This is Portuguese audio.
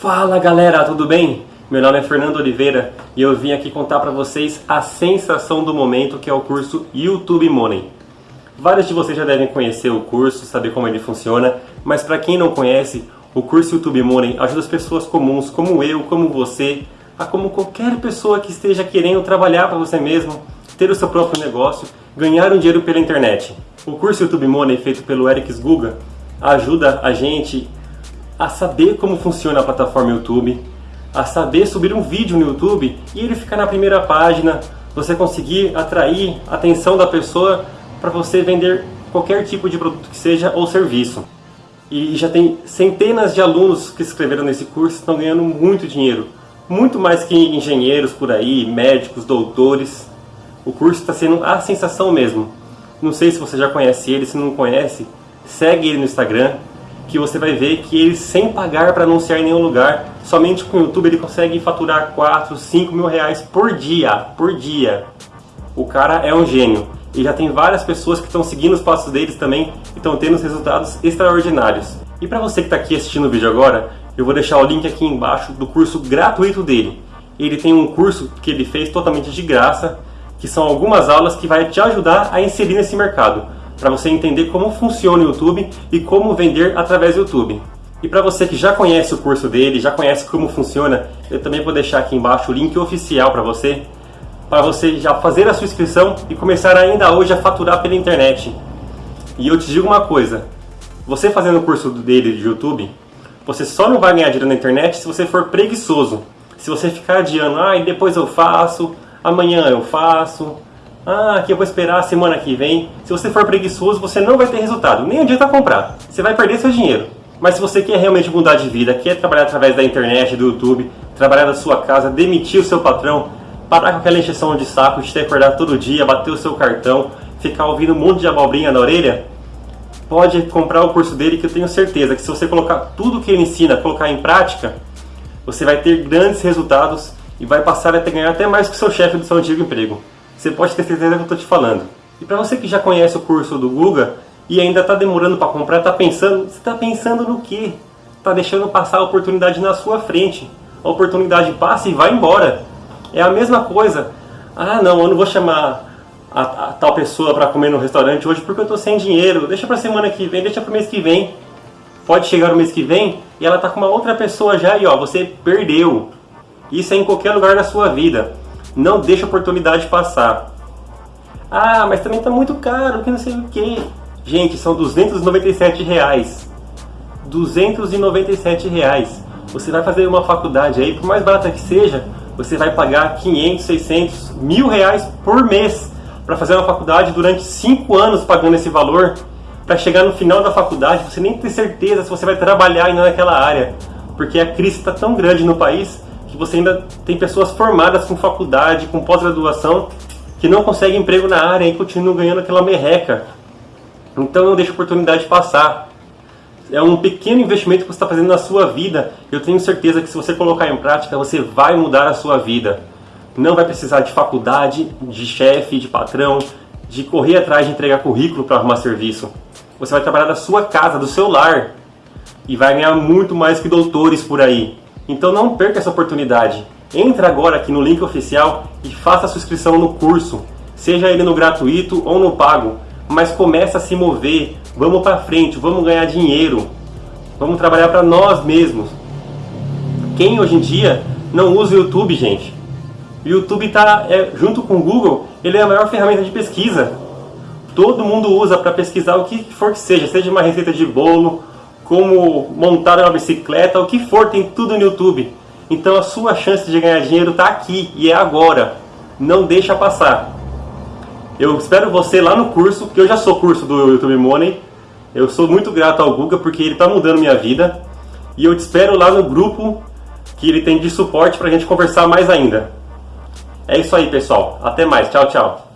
Fala galera, tudo bem? Meu nome é Fernando Oliveira e eu vim aqui contar para vocês a sensação do momento que é o curso YouTube Money. Vários de vocês já devem conhecer o curso, saber como ele funciona, mas para quem não conhece, o curso YouTube Money ajuda as pessoas comuns, como eu, como você, a como qualquer pessoa que esteja querendo trabalhar para você mesmo, ter o seu próprio negócio, ganhar um dinheiro pela internet. O curso YouTube Money feito pelo Eric Guga ajuda a gente a saber como funciona a plataforma YouTube, a saber subir um vídeo no YouTube e ele ficar na primeira página, você conseguir atrair a atenção da pessoa para você vender qualquer tipo de produto que seja ou serviço. E já tem centenas de alunos que se inscreveram nesse curso estão ganhando muito dinheiro, muito mais que engenheiros por aí, médicos, doutores. O curso está sendo a sensação mesmo. Não sei se você já conhece ele, se não conhece, segue ele no Instagram, que você vai ver que ele sem pagar para anunciar em nenhum lugar, somente com o YouTube ele consegue faturar 4, 5 mil reais por dia, por dia. O cara é um gênio. E já tem várias pessoas que estão seguindo os passos deles também e estão tendo resultados extraordinários. E para você que está aqui assistindo o vídeo agora, eu vou deixar o link aqui embaixo do curso gratuito dele. Ele tem um curso que ele fez totalmente de graça, que são algumas aulas que vai te ajudar a inserir nesse mercado para você entender como funciona o YouTube e como vender através do YouTube. E para você que já conhece o curso dele, já conhece como funciona, eu também vou deixar aqui embaixo o link oficial para você, para você já fazer a sua inscrição e começar ainda hoje a faturar pela internet. E eu te digo uma coisa, você fazendo o curso dele de YouTube, você só não vai ganhar dinheiro na internet se você for preguiçoso. Se você ficar adiando, ah, e depois eu faço, amanhã eu faço, ah, que eu vou esperar a semana que vem. Se você for preguiçoso, você não vai ter resultado. Nem adianta comprar. Você vai perder seu dinheiro. Mas se você quer realmente mudar de vida, quer trabalhar através da internet, do YouTube, trabalhar da sua casa, demitir o seu patrão, parar com aquela injeção de saco de ter que acordar todo dia, bater o seu cartão, ficar ouvindo um monte de abobrinha na orelha, pode comprar o curso dele que eu tenho certeza que se você colocar tudo que ele ensina, colocar em prática, você vai ter grandes resultados e vai passar a ganhar até mais que o seu chefe do seu antigo emprego você pode ter certeza que eu estou te falando. E para você que já conhece o curso do Guga e ainda está demorando para comprar, está pensando, você está pensando no quê? Está deixando passar a oportunidade na sua frente. A oportunidade passa e vai embora. É a mesma coisa. Ah, não, eu não vou chamar a, a tal pessoa para comer no restaurante hoje porque eu estou sem dinheiro. Deixa para semana que vem, deixa para o mês que vem. Pode chegar no mês que vem e ela está com uma outra pessoa já e ó, você perdeu. Isso é em qualquer lugar da sua vida. Não deixa a oportunidade passar. Ah, mas também está muito caro, que não sei o que. Gente, são 297 reais. 297 reais. Você vai fazer uma faculdade aí, por mais barata que seja, você vai pagar 500, 600, mil reais por mês para fazer uma faculdade durante 5 anos pagando esse valor para chegar no final da faculdade você nem ter certeza se você vai trabalhar ainda naquela área porque a crise está tão grande no país você ainda tem pessoas formadas com faculdade, com pós-graduação, que não conseguem emprego na área e continuam ganhando aquela merreca. Então não deixe a oportunidade passar. É um pequeno investimento que você está fazendo na sua vida. Eu tenho certeza que se você colocar em prática, você vai mudar a sua vida. Não vai precisar de faculdade, de chefe, de patrão, de correr atrás de entregar currículo para arrumar serviço. Você vai trabalhar da sua casa, do seu lar. E vai ganhar muito mais que doutores por aí. Então não perca essa oportunidade. Entra agora aqui no link oficial e faça a inscrição no curso, seja ele no gratuito ou no pago, mas começa a se mover, vamos para frente, vamos ganhar dinheiro, vamos trabalhar para nós mesmos. Quem hoje em dia não usa o YouTube, gente? O YouTube está, é, junto com o Google, ele é a maior ferramenta de pesquisa. Todo mundo usa para pesquisar o que for que seja, seja uma receita de bolo, como montar uma bicicleta, o que for, tem tudo no YouTube. Então a sua chance de ganhar dinheiro está aqui e é agora. Não deixa passar. Eu espero você lá no curso, que eu já sou curso do YouTube Money. Eu sou muito grato ao Guga porque ele está mudando minha vida. E eu te espero lá no grupo que ele tem de suporte para a gente conversar mais ainda. É isso aí, pessoal. Até mais. Tchau, tchau.